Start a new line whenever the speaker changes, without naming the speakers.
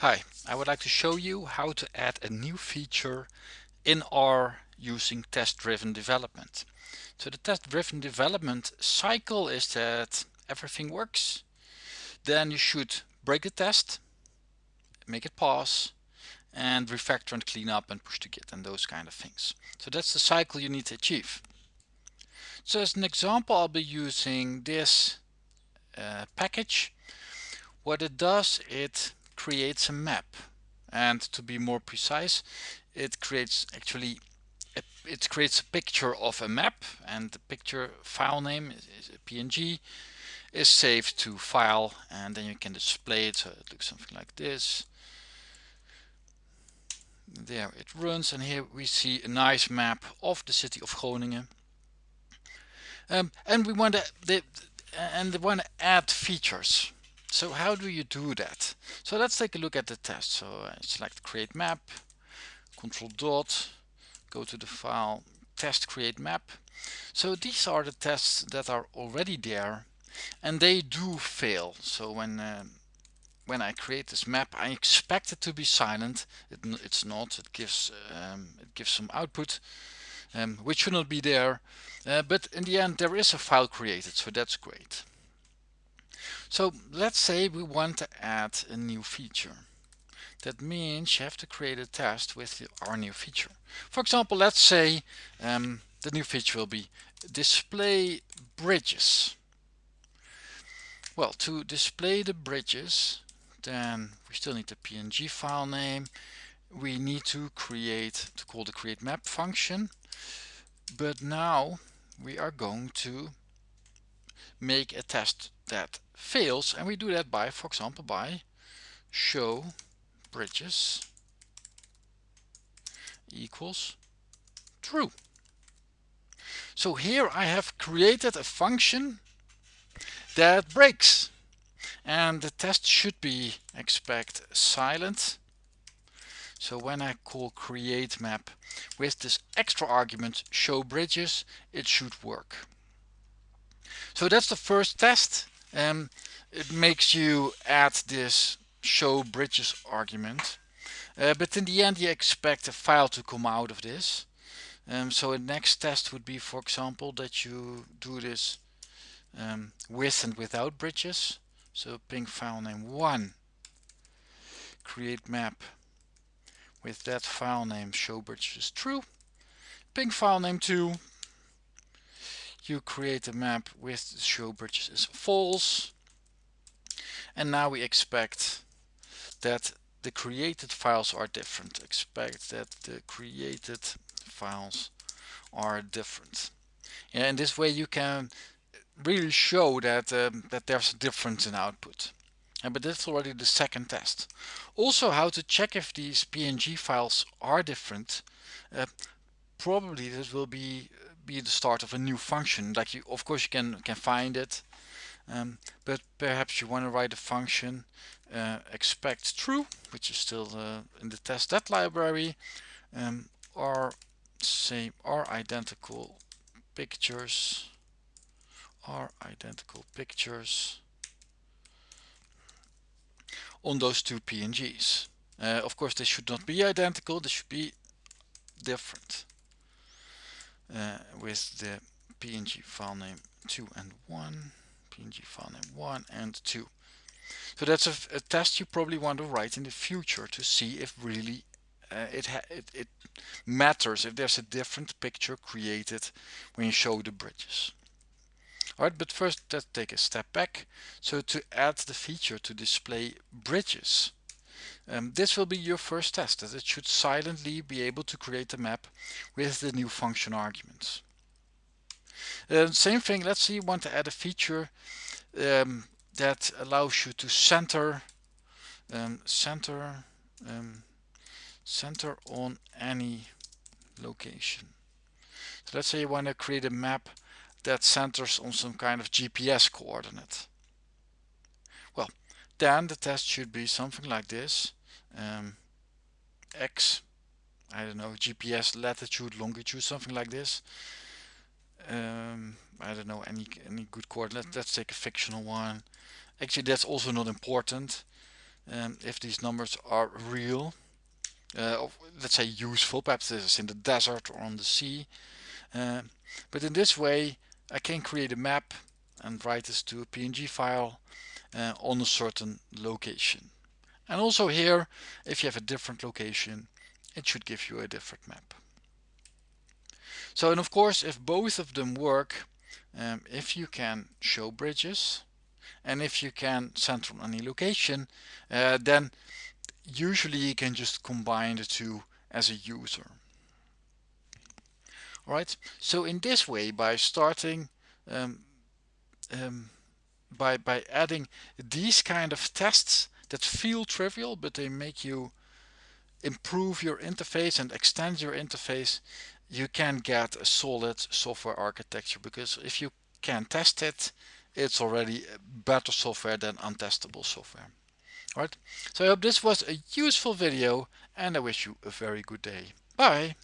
Hi, I would like to show you how to add a new feature in R using test-driven development. So the test-driven development cycle is that everything works. Then you should break the test, make it pass, and refactor and clean up and push to Git and those kind of things. So that's the cycle you need to achieve. So as an example, I'll be using this uh, package. What it does, it creates a map. And to be more precise it creates actually a, it creates a picture of a map and the picture file name is, is a png is saved to file and then you can display it. So it looks something like this. There it runs and here we see a nice map of the city of Groningen. Um, and we want to and we want to add features so how do you do that? So let's take a look at the test. So I select create map, control dot, go to the file test create map. So these are the tests that are already there and they do fail. So when uh, when I create this map I expect it to be silent. It, it's not. It gives um, it gives some output um, which should not be there. Uh, but in the end there is a file created so that's great. So let's say we want to add a new feature. That means you have to create a test with our new feature. For example, let's say um, the new feature will be display bridges. Well, to display the bridges, then we still need the PNG file name. We need to create, to call the create map function. But now we are going to make a test that fails and we do that by for example by show bridges equals true. So here I have created a function that breaks and the test should be expect silent. So when I call create map with this extra argument show bridges it should work. So that's the first test um, it makes you add this show bridges argument. Uh, but in the end you expect a file to come out of this. Um, so a next test would be for example that you do this um, with and without bridges. So ping file name 1 create map. With that file name show bridges true. Ping file name 2 you create a map with show bridges is false. And now we expect that the created files are different. Expect that the created files are different. In this way you can really show that um, that there's a difference in output. And but that's already the second test. Also how to check if these png files are different uh, probably this will be be the start of a new function like you of course you can can find it um, but perhaps you want to write a function uh, expect true which is still uh, in the testthat library um, are same are identical pictures are identical pictures on those two PNGs. Uh, of course they should not be identical, they should be different uh, with the PNG file name 2 and 1, PNG file name 1 and 2. So that's a, a, test you probably want to write in the future to see if really uh, it, it, it matters, if there's a different picture created when you show the bridges. Alright, but first let's take a step back. So to add the feature to display bridges, um, this will be your first test that it should silently be able to create a map with the new function arguments. Uh, same thing, let's say you want to add a feature um, that allows you to center um, center um, center on any location. So let's say you want to create a map that centers on some kind of GPS coordinate. Well, then the test should be something like this um, X, I don't know, GPS latitude, longitude, something like this. Um, I don't know any any good coordinate. Let's take a fictional one. Actually, that's also not important. um, if these numbers are real uh, let's say useful perhaps this is in the desert or on the sea uh, but in this way I can create a map and write this to a PNG file uh, on a certain location. And also here if you have a different location it should give you a different map. So and of course if both of them work um, if you can show bridges and if you can center on any location uh, then usually you can just combine the two as a user. Alright? So in this way by starting um, um, by by adding these kind of tests that feel trivial but they make you improve your interface and extend your interface you can get a solid software architecture because if you can test it it's already better software than untestable software. Alright so I hope this was a useful video and I wish you a very good day. Bye